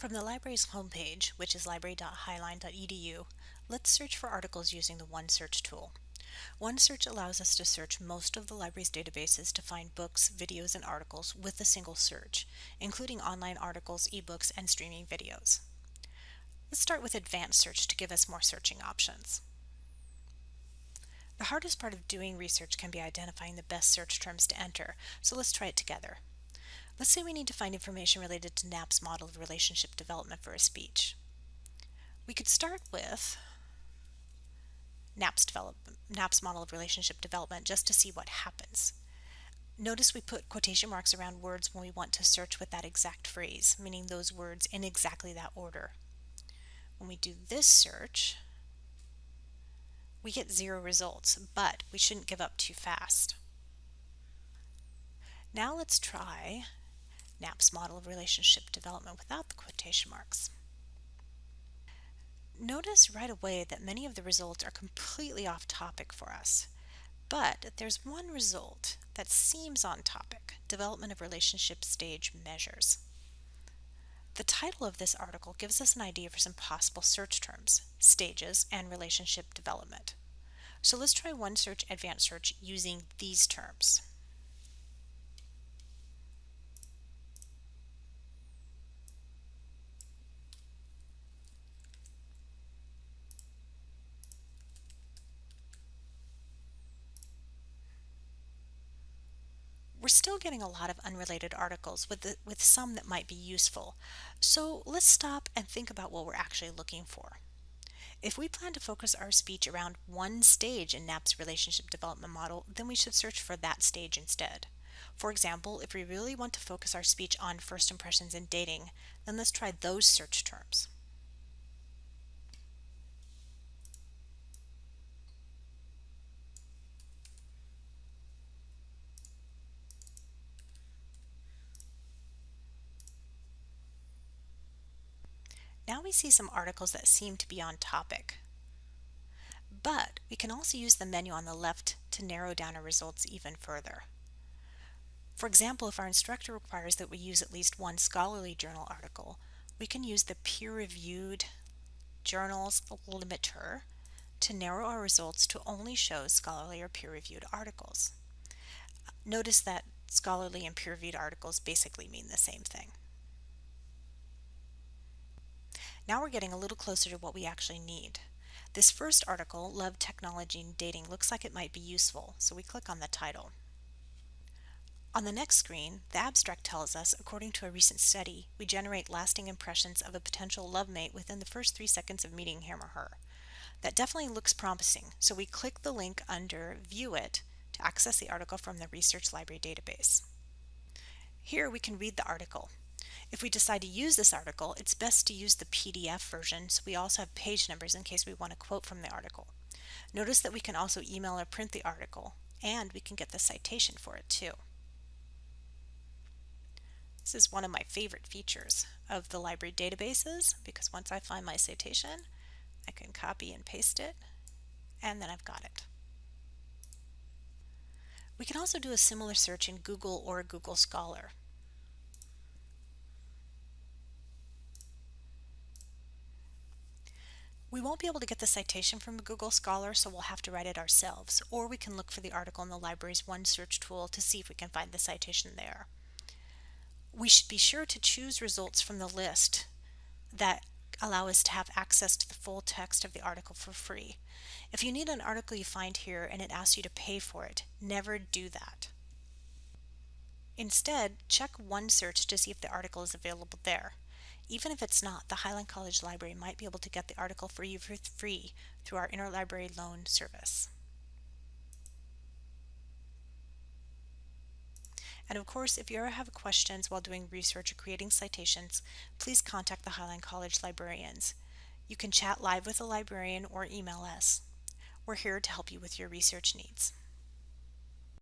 From the library's homepage, which is library.highline.edu, let's search for articles using the OneSearch tool. OneSearch allows us to search most of the library's databases to find books, videos, and articles with a single search, including online articles, ebooks, and streaming videos. Let's start with Advanced Search to give us more searching options. The hardest part of doing research can be identifying the best search terms to enter, so let's try it together. Let's say we need to find information related to Knapp's model of relationship development for a speech. We could start with Knapp's, develop, model of relationship development just to see what happens. Notice we put quotation marks around words when we want to search with that exact phrase, meaning those words in exactly that order. When we do this search, we get zero results, but we shouldn't give up too fast. Now let's try Knapp's model of relationship development without the quotation marks. Notice right away that many of the results are completely off topic for us, but there's one result that seems on topic, development of relationship stage measures. The title of this article gives us an idea for some possible search terms, stages, and relationship development. So let's try OneSearch Advanced Search using these terms. Still getting a lot of unrelated articles with, the, with some that might be useful. So let's stop and think about what we're actually looking for. If we plan to focus our speech around one stage in Knapp's relationship development model, then we should search for that stage instead. For example, if we really want to focus our speech on first impressions in dating, then let's try those search terms. Now we see some articles that seem to be on topic. But we can also use the menu on the left to narrow down our results even further. For example, if our instructor requires that we use at least one scholarly journal article, we can use the peer-reviewed journals limiter to narrow our results to only show scholarly or peer-reviewed articles. Notice that scholarly and peer-reviewed articles basically mean the same thing. Now we're getting a little closer to what we actually need. This first article, Love, Technology, and Dating, looks like it might be useful, so we click on the title. On the next screen, the abstract tells us, according to a recent study, we generate lasting impressions of a potential love mate within the first three seconds of meeting him or her. That definitely looks promising, so we click the link under View It to access the article from the Research Library database. Here we can read the article. If we decide to use this article, it's best to use the PDF version so we also have page numbers in case we want to quote from the article. Notice that we can also email or print the article, and we can get the citation for it too. This is one of my favorite features of the library databases because once I find my citation, I can copy and paste it, and then I've got it. We can also do a similar search in Google or Google Scholar. We won't be able to get the citation from Google Scholar, so we'll have to write it ourselves, or we can look for the article in the library's OneSearch tool to see if we can find the citation there. We should be sure to choose results from the list that allow us to have access to the full text of the article for free. If you need an article you find here and it asks you to pay for it, never do that. Instead, check OneSearch to see if the article is available there. Even if it's not, the Highline College Library might be able to get the article for you for free through our interlibrary loan service. And of course, if you ever have questions while doing research or creating citations, please contact the Highline College librarians. You can chat live with a librarian or email us. We're here to help you with your research needs.